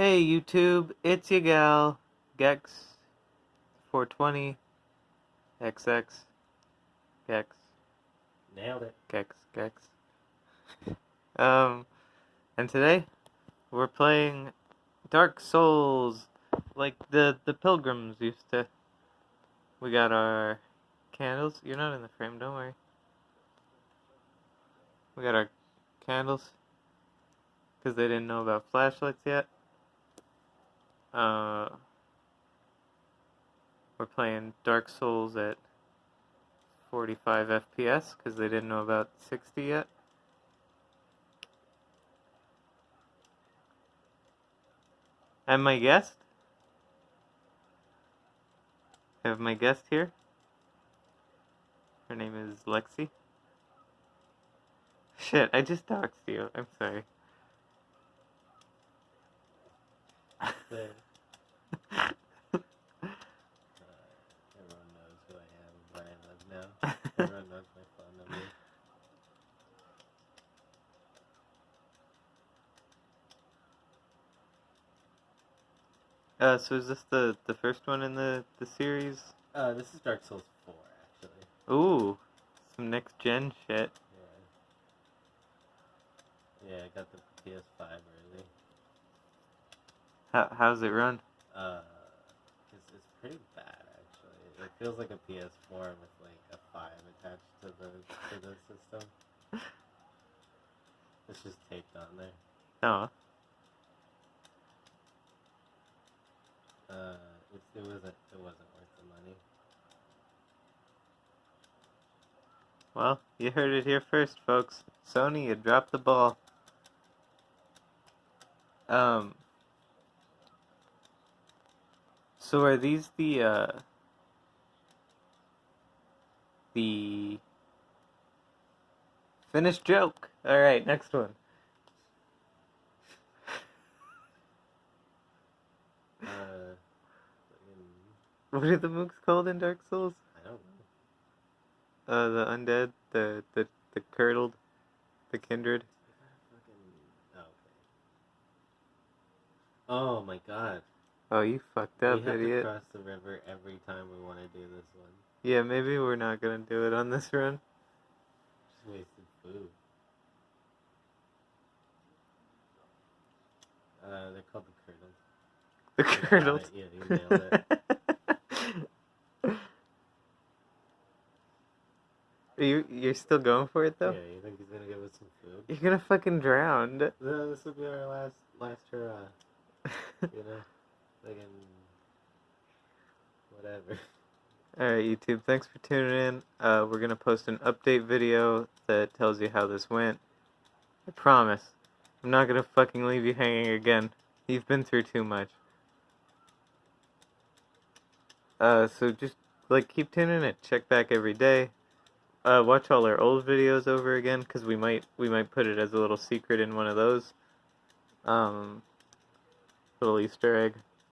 Hey YouTube, it's your gal, Gex420, XX, Gex, Nailed it. Gex, Gex. um, and today we're playing Dark Souls, like the the pilgrims used to. We got our candles. You're not in the frame, don't worry. We got our candles because they didn't know about flashlights yet. Uh, we're playing Dark Souls at 45 FPS because they didn't know about 60 yet. And my guest? I have my guest here. Her name is Lexi. Shit, I just doxed you. I'm sorry. Uh, so is this the the first one in the the series? Uh, this is Dark Souls 4, actually. Ooh, some next gen shit. Yeah. Yeah, I got the PS5 early. How how's it run? Uh, it's, it's pretty bad, actually. It feels like a PS4 with, like, a 5 attached to the, to the system. It's just taped on there. Oh, Uh, it, wasn't it wasn't worth the money. well, you heard it here first, folks. Sony, you dropped the ball. Um. So are these the uh the finished joke? All right, next one. Uh, fucking- What are the mooks called in Dark Souls? I don't know. Uh, the undead, the the the curdled, the kindred. Fucking- oh, okay. Oh my god. Oh, you fucked we up, have idiot. to cross the river every time we want to do this one. Yeah, maybe we're not gonna do it on this run. Just wasted food. Uh, they're called the curdles. The curdled. Yeah, you nailed it. Are you you're still going for it though? Yeah, you think he's gonna give us some food? You're gonna fucking drown. No, this will be our last last hurrah. You know, fucking whatever. Alright, YouTube, thanks for tuning in. Uh, we're gonna post an update video that tells you how this went. I promise. I'm not gonna fucking leave you hanging again. You've been through too much. Uh, so just, like, keep tuning in. Check back every day. Uh, watch all our old videos over again, because we might, we might put it as a little secret in one of those. Um, little Easter egg.